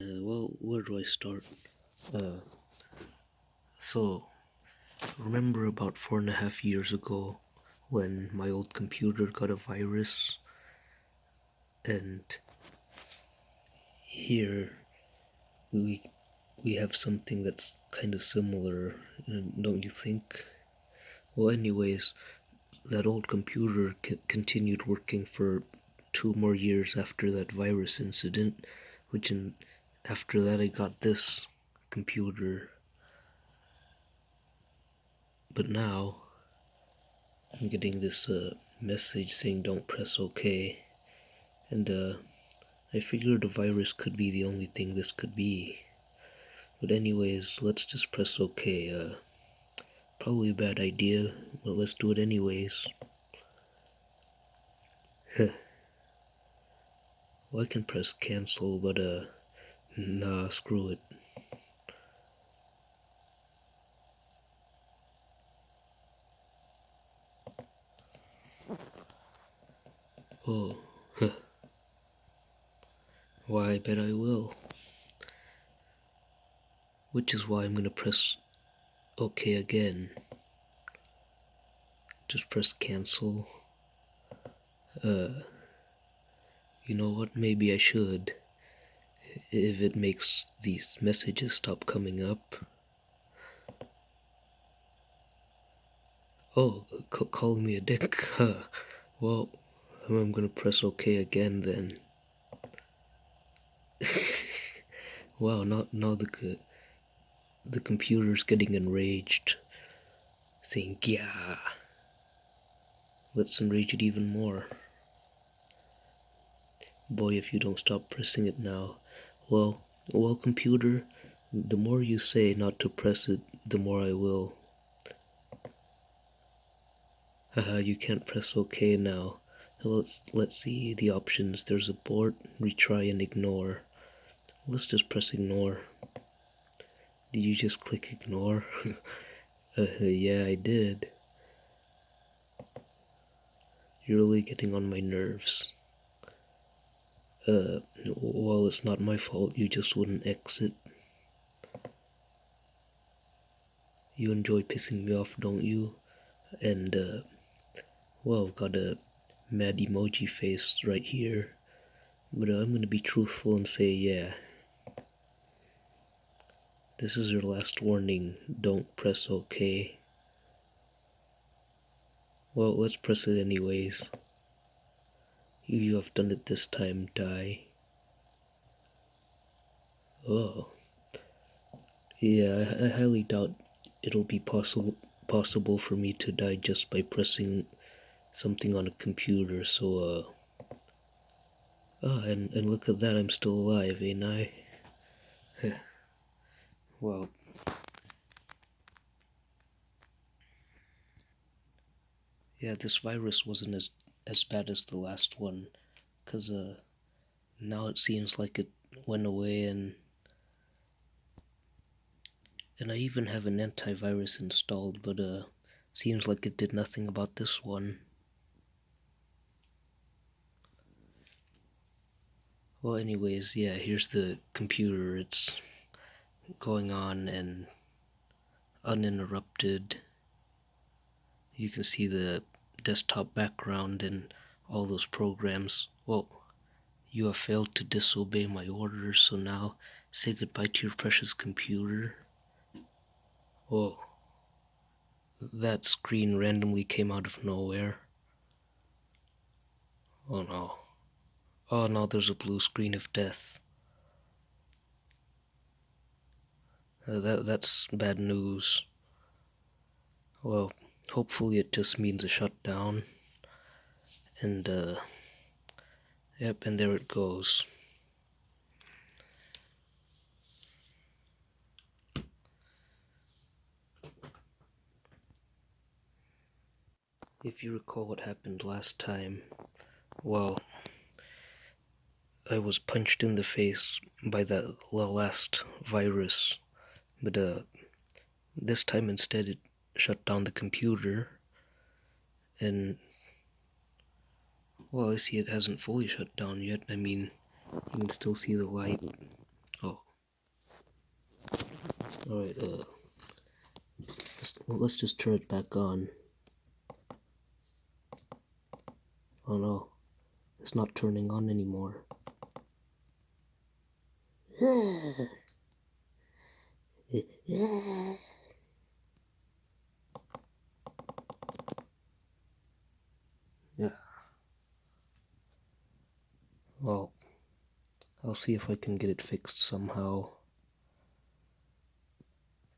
Uh, well, where do I start? Uh, so, remember about four and a half years ago when my old computer got a virus? And here we we have something that's kind of similar, don't you think? Well, anyways, that old computer continued working for two more years after that virus incident, which in after that I got this computer. But now I'm getting this uh, message saying don't press OK. And uh, I figured a virus could be the only thing this could be. But anyways let's just press OK uh, probably a bad idea but let's do it anyways. Well I can press cancel but uh Nah, screw it. Oh, huh. Why, I bet I will. Which is why I'm gonna press OK again. Just press cancel. Uh, you know what? Maybe I should if it makes these messages stop coming up. Oh, calling me a dick. Well, I'm gonna press OK again then. wow, now, now the, the computer's getting enraged. Saying, yeah. Let's enrage it even more. Boy, if you don't stop pressing it now, well, well, computer, the more you say not to press it, the more I will. Haha, you can't press OK now. Let's, let's see the options. There's abort, retry, and ignore. Let's just press ignore. Did you just click ignore? uh, yeah, I did. You're really getting on my nerves uh, well, it's not my fault, you just wouldn't exit. You enjoy pissing me off, don't you? And, uh, well, I've got a mad emoji face right here. But I'm gonna be truthful and say, yeah. This is your last warning. Don't press OK. Well, let's press it anyways. You have done it this time, die. Oh. Yeah, I, I highly doubt it'll be possible possible for me to die just by pressing something on a computer, so uh Ah, and, and look at that, I'm still alive, ain't I? well Yeah, this virus wasn't as as bad as the last one because uh, now it seems like it went away and and I even have an antivirus installed but uh seems like it did nothing about this one. Well anyways yeah here's the computer. It's going on and uninterrupted. You can see the desktop background and all those programs. Well, you have failed to disobey my orders, so now say goodbye to your precious computer. Oh, that screen randomly came out of nowhere. Oh no. Oh no, there's a blue screen of death. Uh, that that's bad news. Well, hopefully it just means a shutdown. And uh yep and there it goes. If you recall what happened last time well I was punched in the face by that last virus. But uh this time instead it shut down the computer and well I see it hasn't fully shut down yet I mean you can still see the light oh Alright, uh, let's, well, let's just turn it back on. Oh no, it's not turning on anymore. Yeah. Well, I'll see if I can get it fixed somehow.